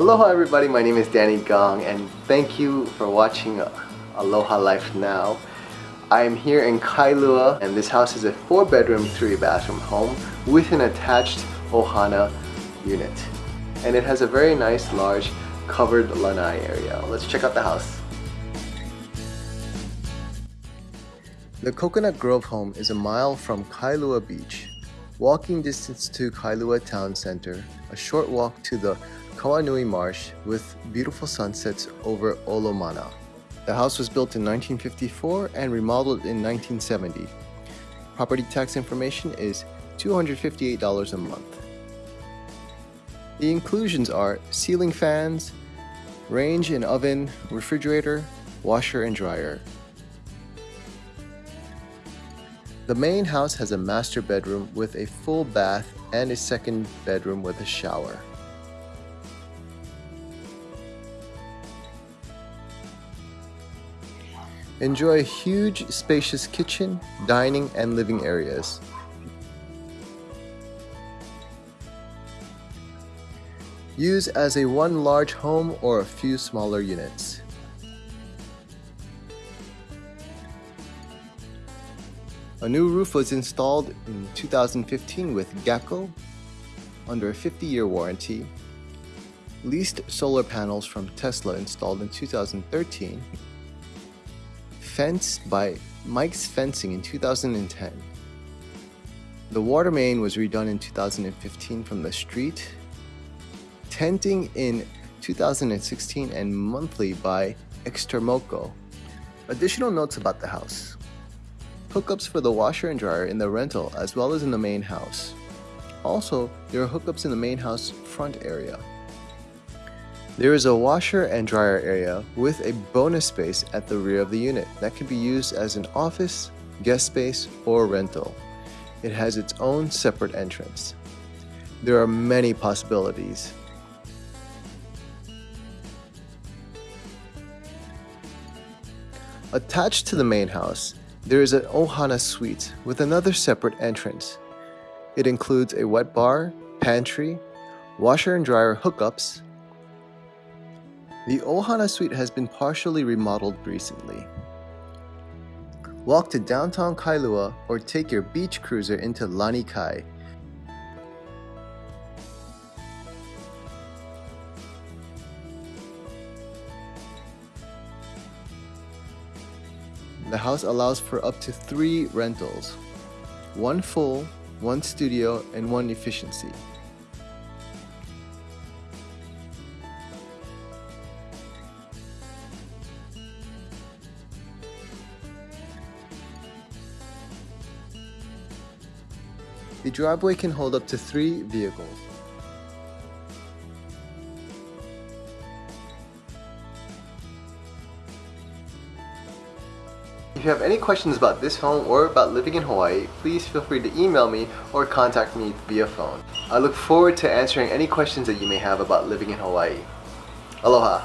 Aloha everybody, my name is Danny Gong and thank you for watching Aloha Life Now. I am here in Kailua and this house is a 4 bedroom, 3 bathroom home with an attached Ohana unit. And it has a very nice large covered lanai area. Let's check out the house. The Coconut Grove home is a mile from Kailua Beach. Walking distance to Kailua Town Center, a short walk to the Kawainui Marsh with beautiful sunsets over Olomana. The house was built in 1954 and remodeled in 1970. Property tax information is $258 a month. The inclusions are ceiling fans, range and oven, refrigerator, washer and dryer. The main house has a master bedroom with a full bath and a second bedroom with a shower. Enjoy a huge spacious kitchen, dining, and living areas. Use as a one large home or a few smaller units. A new roof was installed in 2015 with Gecko under a 50-year warranty. Leased solar panels from Tesla installed in 2013. Fenced by Mike's Fencing in 2010. The water main was redone in 2015 from the street. Tenting in 2016 and monthly by Extermoco. Additional notes about the house hookups for the washer and dryer in the rental as well as in the main house. Also, there are hookups in the main house front area. There is a washer and dryer area with a bonus space at the rear of the unit that can be used as an office, guest space, or rental. It has its own separate entrance. There are many possibilities. Attached to the main house there is an Ohana suite with another separate entrance. It includes a wet bar, pantry, washer and dryer hookups. The Ohana suite has been partially remodeled recently. Walk to downtown Kailua or take your beach cruiser into Lanikai The house allows for up to three rentals, one full, one studio, and one efficiency. The driveway can hold up to three vehicles. If you have any questions about this home or about living in Hawaii, please feel free to email me or contact me via phone. I look forward to answering any questions that you may have about living in Hawaii. Aloha!